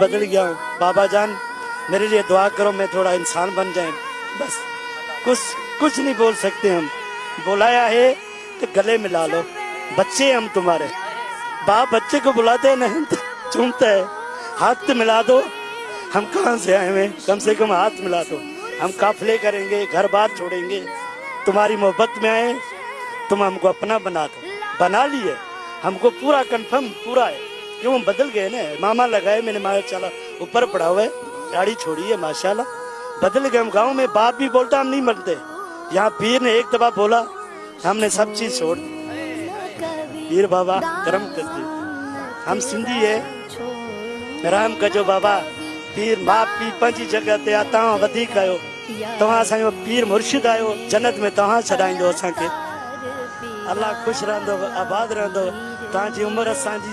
بدل گیا ہوں۔ بابا جان، میرے لیے دعا کرو، میں تھوڑا انسان بن جائیں۔ بس، کچھ کچھ نہیں بول سکتے ہم۔ بلایا ہے تو گلے ملا لو۔ بچے ہم تمہارے۔ باپ بچے کو بلاتے ہیں نہیں چومتا ہے۔ ہاتھ ملا دو۔ ہم کہاں سے آئے ہوئے؟ کم سے کم ہاتھ ملا دو۔ ہم قافلے کریں گے، گھر بار چھوڑیں گے۔ تمہاری محبت میں آئے، تم ہم کو اپنا بنا دو۔ بنا لیے۔ ہم کو پورا کنفرم، پورا ہے۔ کیوں ہم بدل گئے نا؟ ماما لگائے میں نے ماشاء اللہ اوپر پڑا ہوئے ہے چھوڑی ہے، ماشاءاللہ۔ بدل گئے ہم گاؤں میں، باپ بھی بولتا ہم نہیں مانتے۔ یہاں پیر نے ایک دبا بولا، ہم نے سب چیز چھوڑ۔ دی پیر بابا کرم کر دی ہم سندھی ہے رام کا جو بابا، پیر باپ بھی پنچی جگہ تے آتا ہوں ودی کا ہو۔ تو ہاں سائیں وہ پیر مرشد آئے ہو، جنت میں تو ہاں سڑائیں دو سانکے اللہ خوش رہن دو آباد رہن رہندو۔ تاں جی عمر اساں جی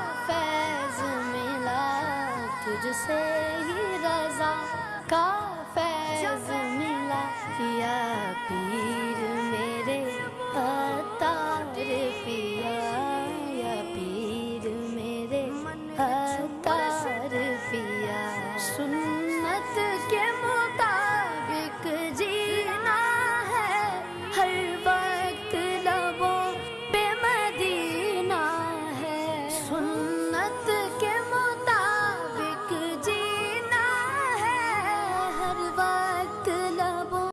تجھ سے ہی رضا کا فیض ملا یا پیر میرے اتار پیا، یا پیر میرے اتار پیا۔ سنت کے مطابق جینا ہے، ہر وقت لبوں پہ مدینہ ہے۔ سنت کے